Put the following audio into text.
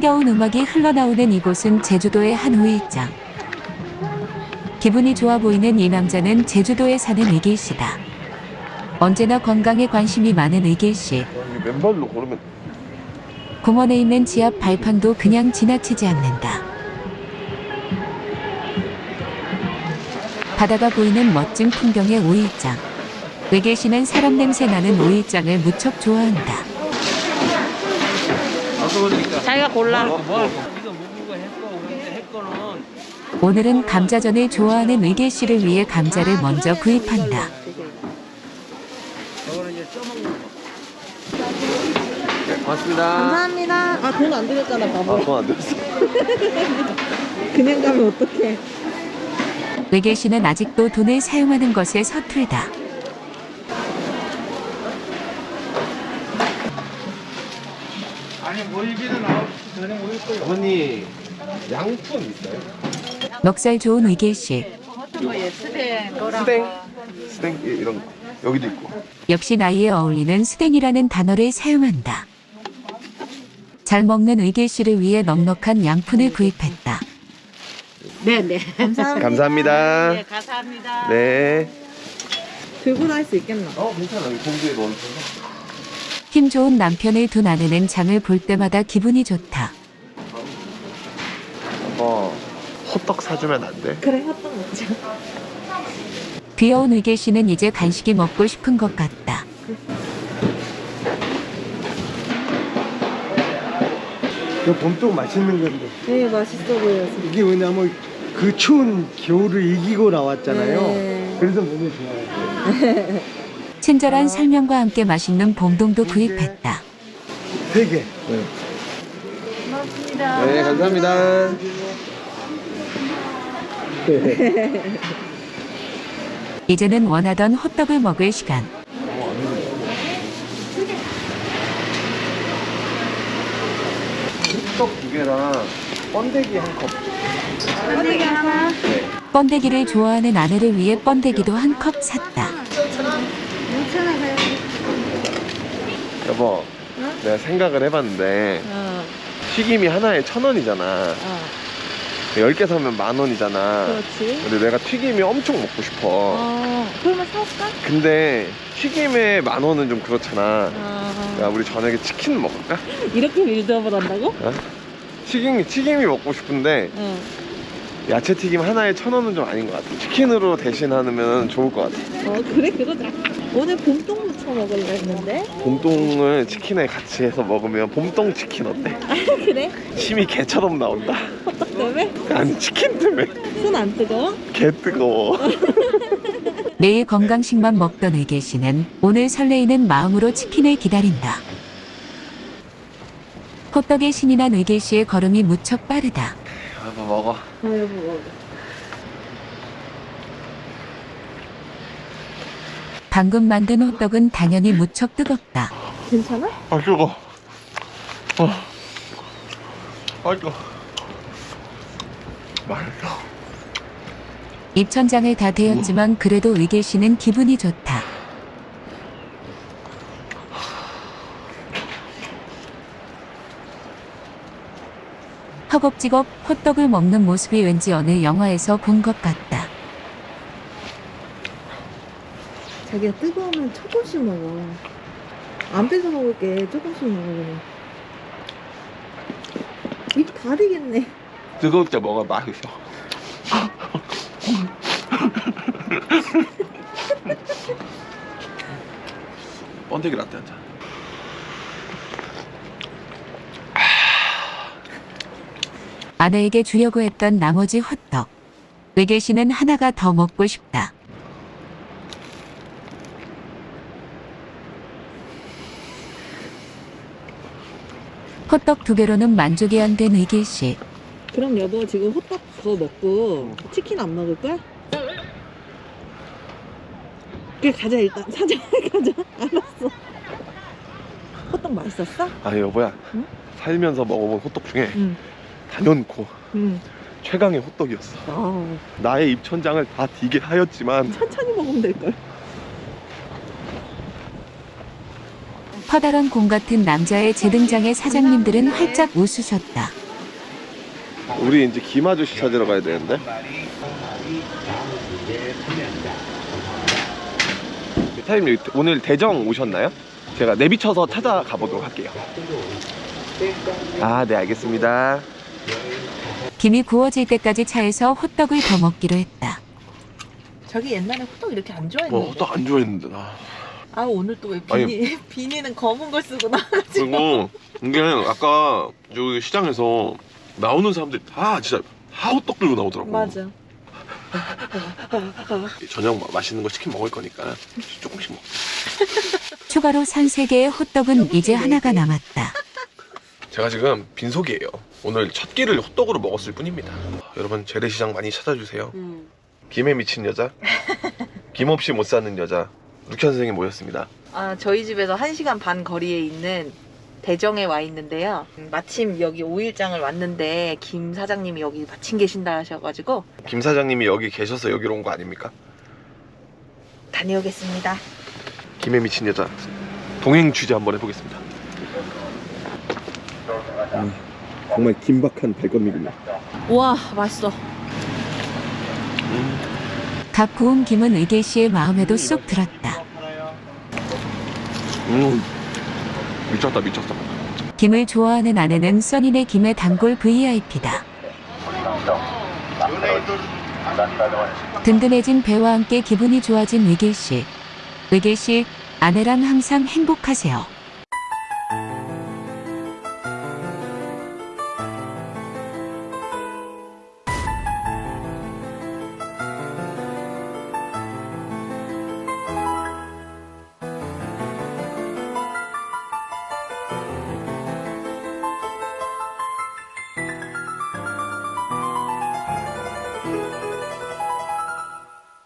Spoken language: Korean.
흥겨운 음악이 흘러나오는 이곳은 제주도의 한 우일장. 기분이 좋아 보이는 이 남자는 제주도에 사는 의길 씨다. 언제나 건강에 관심이 많은 의길 씨. 맨발로 걸으면 공원에 있는 지압 발판도 그냥 지나치지 않는다. 바다가 보이는 멋진 풍경의 오일장. 의길 씨는 사람 냄새 나는 오일장을 무척 좋아한다. 자기가 골라. 오늘은 감자전을 좋아하는 의길 씨를 위해 감자를 먼저 구입한다. 네, 고맙습니다 감사합니다. 아, 돈안 들였잖아, 바보. 아 돈안 들었어 그냥 가면 어떡해. 의길 씨는 아직도 돈을 사용하는 것에 서툴다. 어머니 양푼 있어요? 넉살 좋은 의길 씨. 스댕 스댕 예, 이런 거 여기도 있고 역시 나이에 어울리는 스댕이라는 단어를 사용한다. 잘 먹는 의길 씨를 위해 넉넉한 양푼을 구입했다. 네, 네. 감사합니다. 감사합니다 네, 감사합니다. 네 들고 다닐 수 있겠나? 어 괜찮아 여기 공주에 넣어서 힘 좋은 남편을 둔 아내는 장을 볼 때마다 기분이 좋다. 어 호떡 사주면 안 돼? 그래, 핫떡 먹자. 귀여운 의길 씨는 이제 간식이 먹고 싶은 것 같다. 이거 봄동 맛있는 건데 네, 맛있어 보여요. 이게 왜냐면 그 추운 겨울을 이기고 나왔잖아요 네. 그래서 너무 좋아요 친절한 설명과 함께 맛있는 봉동도 구입했다. 세개 네 감사합니다 이제는 원하던 호떡을 먹을 시간. 호떡 두 개랑 번데기 한 컵 번데기 하나. 번데기를 좋아하는 아내를 위해 번데기도 한 컵 샀다. 6천원 가요. 여보 내가 생각을 해봤는데 어, 튀김이 하나에 천 원이잖아 어. 10개 사면 만 원이잖아 그렇지. 근데 내가 튀김이 엄청 먹고 싶어 어, 그러면 사올까? 근데 튀김에 만 원은 좀 그렇잖아 야 어. 우리 저녁에 치킨 먹을까? 이렇게 빌드업을 한다고? 튀김이 튀김이 먹고 싶은데 어. 야채 튀김 하나에 천 원은 좀 아닌 것 같아 치킨으로 대신하면 좋을 것 같아 어, 그래, 그러자. 오늘 봄동 무쳐 먹으려 했는데. 봄동을 치킨에 같이 해서 먹으면 봄동 치킨 어때? 아, 그래? 침이 개처럼 나온다 호떡 때문에? 아니 치킨 때문에 손 안 뜨거워? 개 뜨거워 매일 건강식만 먹던 의길 씨는 오늘 설레이는 마음으로 치킨을 기다린다. 호떡에 신이 난 의길 씨의 걸음이 무척 빠르다. 여보 먹어 아, 여보, 먹어. 방금 만든 호떡은 당연히 무척 뜨겁다. 괜찮아? 아 뜨거 어. 아 뜨거 맛있어 입천장을 다 데웠지만 그래도 의길 씨는 기분이 좋다. 허겁지겁 호떡을 먹는 모습이 왠지 어느 영화에서 본 것 같다. 자기가 뜨거우면 조금씩 먹어. 안 뺏어 먹을게. 조금씩 먹으면. 입다 되겠네. 뜨거울 때 먹어 맛있어 번데기 라떼 한잔 아내에게 주려고 했던 나머지 호떡. 의길 씨는 하나가 더 먹고 싶다. 호떡 두 개로는 만족이 안 된 의길 씨. 그럼 여보 지금 호떡 그거 먹고 치킨 안 먹을 거야? 그래 가자 일단 사자 가자 알았어 호떡 맛있었어? 아니 여보야 응? 살면서 먹어본 호떡 중에 응 단연코 응. 최강의 호떡이었어 아, 나의 입천장을 다 디게 하였지만 천천히 먹으면 될걸 커다란 공 같은 남자의 재등장에 사장님들은 활짝 웃으셨다. 우리 이제 김 아저씨 찾으러 가야 되는데. 사장님 오늘 대정 오셨나요? 제가 내비쳐서 찾아가 보도록 할게요. 아, 네 알겠습니다. 김이 구워질 때까지 차에서 호떡을 더 먹기로 했다. 자기 옛날에 호떡 이렇게 안 좋아했는데. 뭐, 또안 좋아했는데 나. 아 오늘 또왜 아니. 비니 비니는 검은 걸 쓰고 나가지고. 그리고 이게 아까 여기 시장에서 나오는 사람들이 다 진짜 하우떡 들고 나오더라고. 맞아. 저녁 마- 맛있는 거 치킨 먹을 거니까 조금씩 먹. 추가로 산 세 개의 호떡은 이제 하나가 남았다. 제가 지금 빈속이에요. 오늘 첫 끼를 호떡으로 먹었을 뿐입니다. 여러분 재래시장 많이 찾아주세요. 음. 김에 미친 여자, 김 없이 못 사는 여자 루키 선생님 모였습니다. 아 저희 집에서 1시간 반 거리에 있는 대정에 와 있는데요. 음, 마침 여기 5일장을 왔는데 김 사장님이 여기 마침 계신다 하셔가지고 김 사장님이 여기 계셔서 여기로 온 거 아닙니까? 다녀오겠습니다. 김에 미친 여자 동행 취재 한번 해보겠습니다. 정말 긴박한 발걸음이군요. 우와 맛있어. 각 구운 김은 의계 씨의 마음에도 쏙 들었다. 음, 미쳤다 미쳤다. 김을 좋아하는 아내는 써니네 김의 단골 VIP다. 든든해진 배와 함께 기분이 좋아진 의길 씨. 의길 씨, 아내랑 항상 행복하세요.